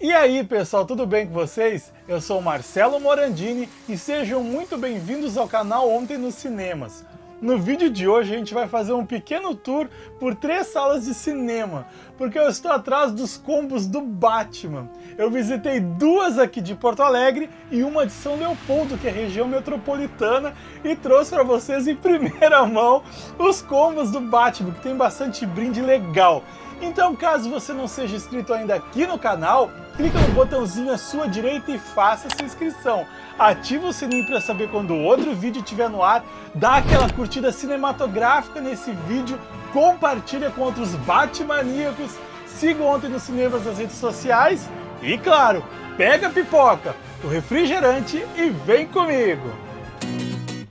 E aí pessoal, tudo bem com vocês? Eu sou Marcelo Morandini e sejam muito bem-vindos ao canal Ontem nos Cinemas. No vídeo de hoje a gente vai fazer um pequeno tour por três salas de cinema, porque eu estou atrás dos combos do Batman. Eu visitei duas aqui de Porto Alegre e uma de São Leopoldo, que é região metropolitana, e trouxe para vocês em primeira mão os combos do Batman, que tem bastante brinde legal. Então, caso você não seja inscrito ainda aqui no canal, clica no botãozinho à sua direita e faça sua inscrição. Ativa o sininho para saber quando outro vídeo estiver no ar, dá aquela curtida cinematográfica nesse vídeo, compartilha com outros Batmaníacos, siga ontem nos cinemas nas redes sociais e, claro, pega a pipoca, o refrigerante e vem comigo!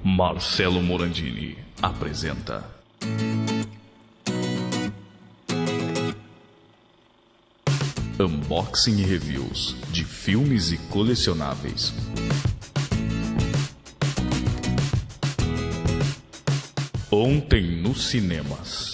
Marcelo Morandini apresenta Unboxing e reviews de filmes e colecionáveis. Ontem nos cinemas.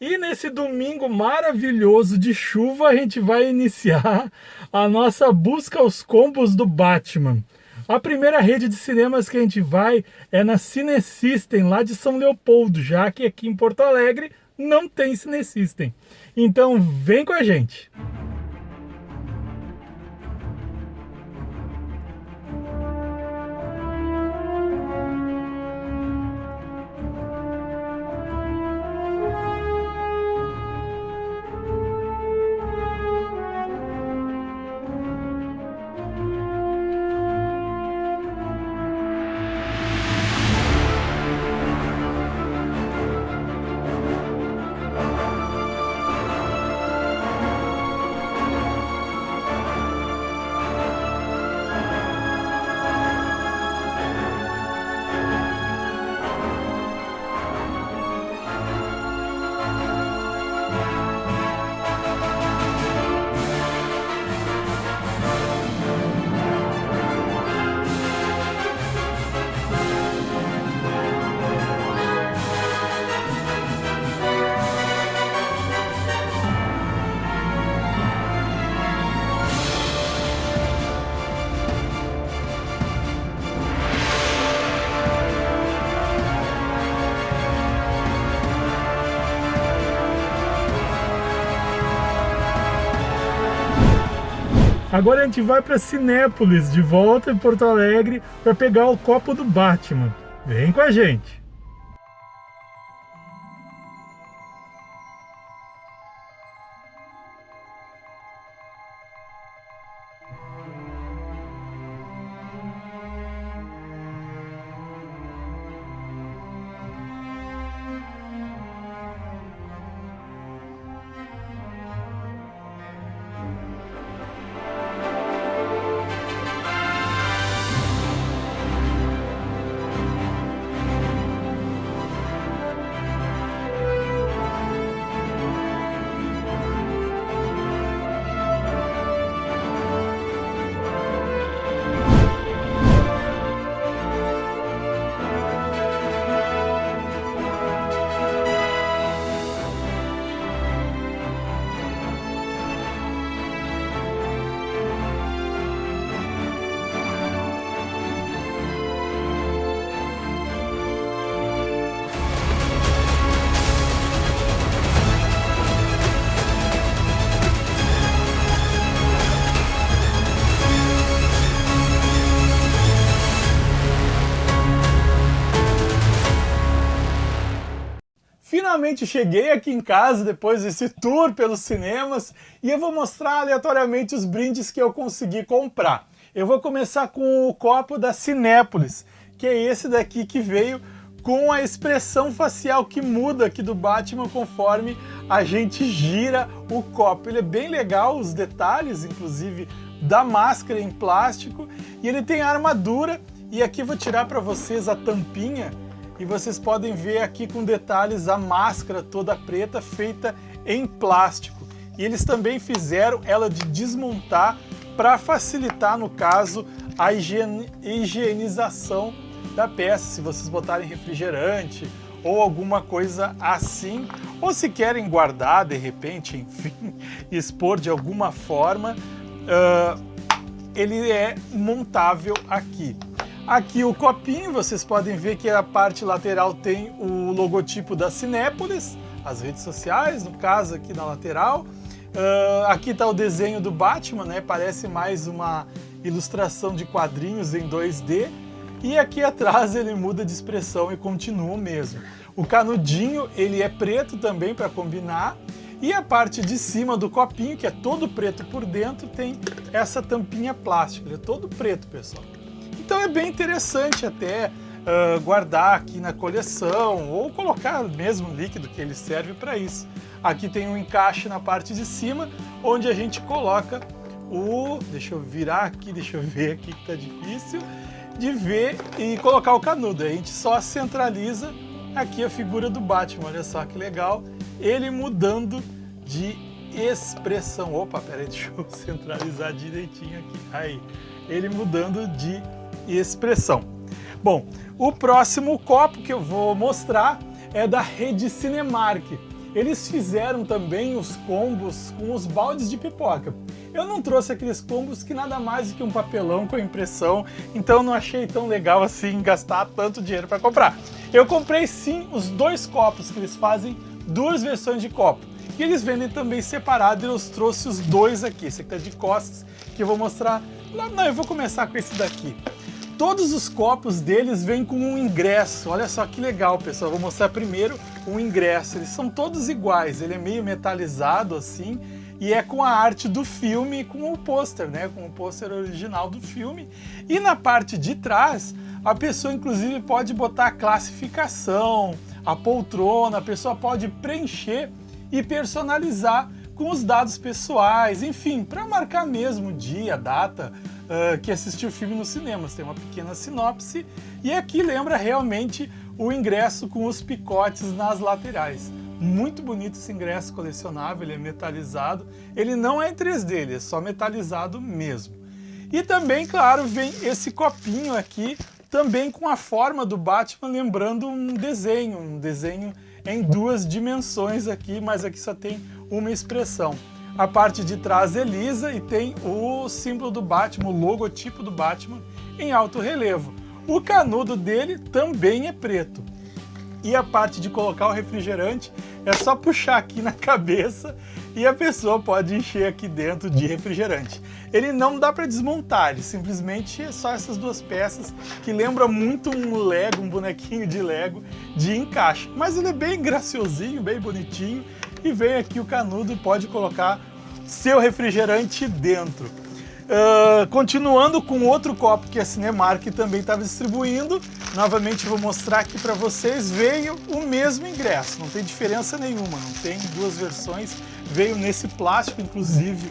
E nesse domingo maravilhoso de chuva, a gente vai iniciar a nossa busca aos combos do Batman. A primeira rede de cinemas que a gente vai é na Cine System, lá de São Leopoldo, já que aqui em Porto Alegre não tem Cine System. Então vem com a gente! Agora a gente vai para Cinépolis, de volta em Porto Alegre, para pegar o copo do Batman. Vem com a gente! Finalmente cheguei aqui em casa depois desse tour pelos cinemas e eu vou mostrar aleatoriamente os brindes que eu consegui comprar. Eu vou começar com o copo da Cinépolis, que é esse daqui que veio com a expressão facial que muda aqui do Batman conforme a gente gira o copo. Ele é bem legal, os detalhes, inclusive, da máscara em plástico, e ele tem armadura, e aqui vou tirar para vocês a tampinha, e vocês podem ver aqui com detalhes a máscara toda preta feita em plástico. E eles também fizeram ela de desmontar para facilitar, no caso, a higienização da peça. Se vocês botarem refrigerante ou alguma coisa assim, ou se querem guardar de repente, enfim, expor de alguma forma, uh, ele é montável aqui. Aqui o copinho, vocês podem ver que a parte lateral tem o logotipo da Cinépolis, as redes sociais, no caso aqui na lateral. Uh, aqui está o desenho do Batman, né? Parece mais uma ilustração de quadrinhos em 2D. E aqui atrás ele muda de expressão e continua o mesmo. O canudinho ele é preto também para combinar. E a parte de cima do copinho, que é todo preto por dentro, tem essa tampinha plástica. Ele é todo preto, pessoal. É bem interessante até uh, guardar aqui na coleção ou colocar mesmo o líquido que ele serve para isso. Aqui tem um encaixe na parte de cima, onde a gente coloca o... Deixa eu virar aqui, deixa eu ver aqui que tá difícil de ver e colocar o canudo. A gente só centraliza aqui a figura do Batman, olha só que legal. Ele mudando de expressão. Opa, peraí, deixa eu centralizar direitinho aqui. Aí, ele mudando de expressão. Bom, o próximo copo que eu vou mostrar é da rede Cinemark. Eles fizeram também os combos com os baldes de pipoca. Eu não trouxe aqueles combos que nada mais do que um papelão com impressão, então não achei tão legal assim gastar tanto dinheiro para comprar. Eu comprei sim os dois copos que eles fazem, duas versões de copo. E eles vendem também separado e eu trouxe os dois aqui. Esse aqui tá de costas, que eu vou mostrar... Não, não, eu vou começar com esse daqui. Todos os copos deles vêm com um ingresso. Olha só que legal, pessoal. vou mostrar primeiro o ingresso. Eles são todos iguais. Ele é meio metalizado assim e é com a arte do filme, com o pôster, né? Com o pôster original do filme. E na parte de trás, a pessoa inclusive pode botar a classificação, a poltrona, a pessoa pode preencher e personalizar com os dados pessoais, enfim, para marcar mesmo dia, data, uh, que assistiu o filme nos cinemas. Tem uma pequena sinopse e aqui lembra realmente o ingresso com os picotes nas laterais. Muito bonito esse ingresso colecionável, ele é metalizado. Ele não é em 3D, ele é só metalizado mesmo. E também, claro, vem esse copinho aqui, também com a forma do Batman, lembrando um desenho, um desenho em duas dimensões aqui, mas aqui só tem uma expressão. A parte de trás é lisa e tem o símbolo do Batman, o logotipo do Batman em alto relevo. O canudo dele também é preto. E a parte de colocar o refrigerante é só puxar aqui na cabeça e a pessoa pode encher aqui dentro de refrigerante. Ele não dá para desmontar, ele simplesmente é só essas duas peças que lembra muito um Lego, um bonequinho de Lego de encaixe. Mas ele é bem graciosinho, bem bonitinho e vem aqui o canudo e pode colocar seu refrigerante dentro. Uh, continuando com outro copo que a Cinemark também estava distribuindo, novamente vou mostrar aqui para vocês, veio o mesmo ingresso, não tem diferença nenhuma, não tem duas versões, veio nesse plástico, inclusive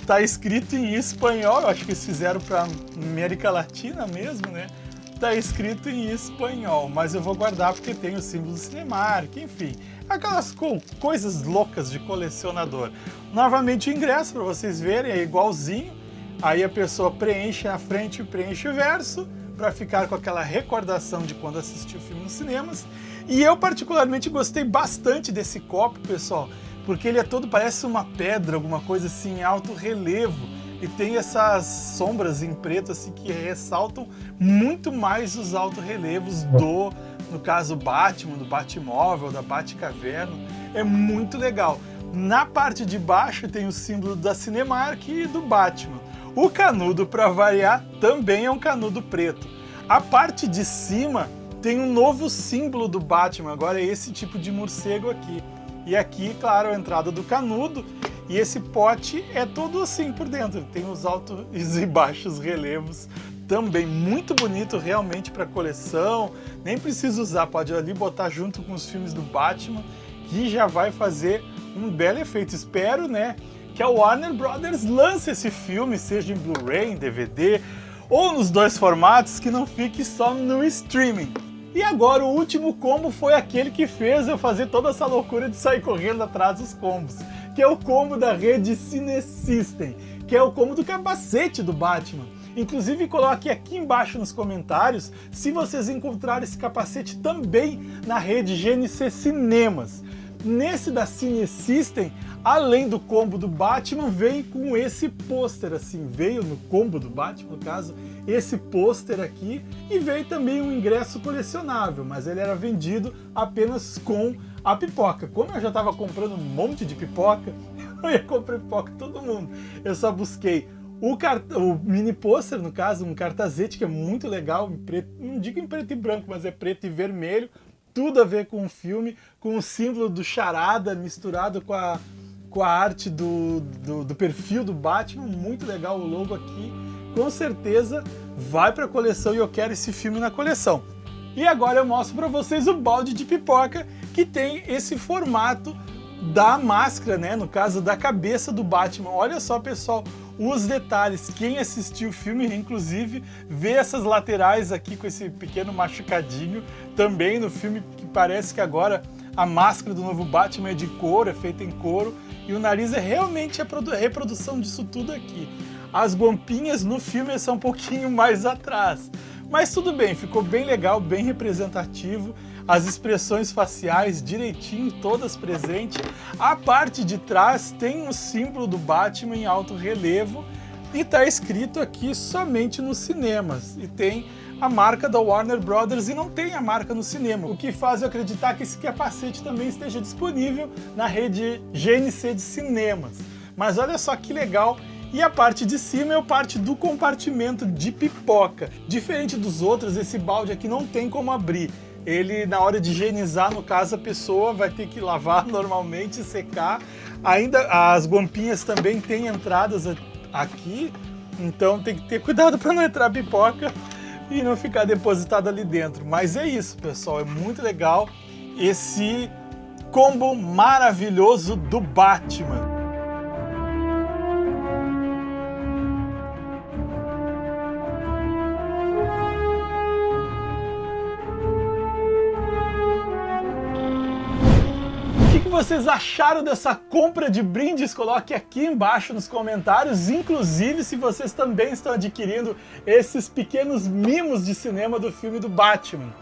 está escrito em espanhol, eu acho que eles fizeram para América Latina mesmo, né? Está escrito em espanhol, mas eu vou guardar porque tem o símbolo do Cinemark, enfim aquelas co coisas loucas de colecionador. Novamente o ingresso, para vocês verem, é igualzinho. Aí a pessoa preenche a frente e preenche o verso, para ficar com aquela recordação de quando assistiu o filme nos cinemas. E eu particularmente gostei bastante desse copo, pessoal, porque ele é todo, parece uma pedra, alguma coisa assim, em alto relevo. E tem essas sombras em preto assim que ressaltam muito mais os alto relevos do no caso Batman, do Batmóvel, da Batcaverna, é muito legal. Na parte de baixo tem o símbolo da Cinemark e do Batman. O canudo, para variar, também é um canudo preto. A parte de cima tem um novo símbolo do Batman, agora é esse tipo de morcego aqui. E aqui, claro, a entrada do canudo, e esse pote é todo assim por dentro, tem os altos e baixos relevos também muito bonito realmente para coleção, nem precisa usar, pode ali botar junto com os filmes do Batman, que já vai fazer um belo efeito. Espero, né, que a Warner Brothers lance esse filme, seja em Blu-ray, em DVD, ou nos dois formatos, que não fique só no streaming. E agora o último combo foi aquele que fez eu fazer toda essa loucura de sair correndo atrás dos combos, que é o combo da rede Cine System, que é o combo do capacete do Batman. Inclusive coloque aqui embaixo nos comentários se vocês encontraram esse capacete também na rede GNC Cinemas. Nesse da Cine System, além do combo do Batman, vem com esse pôster, assim, veio no combo do Batman, no caso, esse pôster aqui, e veio também um ingresso colecionável, mas ele era vendido apenas com a pipoca. Como eu já estava comprando um monte de pipoca, eu ia comprar pipoca todo mundo. Eu só busquei o, cart... o mini pôster, no caso, um cartazete que é muito legal, preto, não digo em preto e branco, mas é preto e vermelho, tudo a ver com o filme, com o símbolo do charada misturado com a, com a arte do, do, do perfil do Batman, muito legal o logo aqui, com certeza vai para a coleção e eu quero esse filme na coleção. E agora eu mostro para vocês o balde de pipoca que tem esse formato da máscara, né? No caso da cabeça do Batman. Olha só, pessoal, os detalhes. Quem assistiu o filme, inclusive, vê essas laterais aqui com esse pequeno machucadinho. Também no filme, que parece que agora a máscara do novo Batman é de couro, é feita em couro. E o nariz é realmente a reprodução disso tudo aqui. As guampinhas no filme são um pouquinho mais atrás. Mas tudo bem, ficou bem legal, bem representativo as expressões faciais direitinho, todas presentes. A parte de trás tem um símbolo do Batman em alto relevo e está escrito aqui somente nos cinemas. E tem a marca da Warner Brothers e não tem a marca no cinema, o que faz eu acreditar que esse capacete também esteja disponível na rede GNC de cinemas. Mas olha só que legal e a parte de cima é a parte do compartimento de pipoca. Diferente dos outros, esse balde aqui não tem como abrir ele na hora de higienizar, no caso, a pessoa vai ter que lavar normalmente, secar. Ainda as guampinhas também têm entradas aqui, então tem que ter cuidado para não entrar pipoca e não ficar depositado ali dentro. Mas é isso, pessoal, é muito legal esse combo maravilhoso do Batman. Vocês acharam dessa compra de brindes? Coloque aqui embaixo nos comentários, inclusive se vocês também estão adquirindo esses pequenos mimos de cinema do filme do Batman.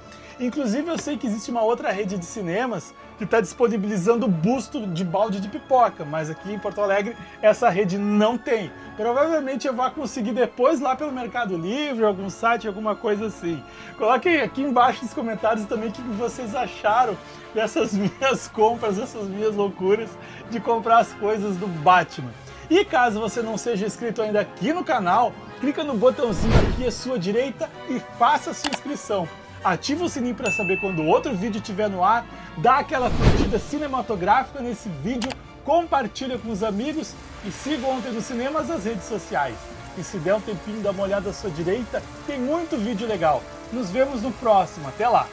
Inclusive eu sei que existe uma outra rede de cinemas que está disponibilizando busto de balde de pipoca, mas aqui em Porto Alegre essa rede não tem. Provavelmente eu vou conseguir depois lá pelo Mercado Livre, algum site, alguma coisa assim. Coloquem aqui embaixo nos comentários também o que vocês acharam dessas minhas compras, dessas minhas loucuras de comprar as coisas do Batman. E caso você não seja inscrito ainda aqui no canal, clica no botãozinho aqui à sua direita e faça a sua inscrição ativa o sininho para saber quando outro vídeo estiver no ar, dá aquela curtida cinematográfica nesse vídeo, compartilha com os amigos e siga Ontem nos Cinemas nas redes sociais. E se der um tempinho, dá uma olhada à sua direita, tem muito vídeo legal. Nos vemos no próximo, até lá!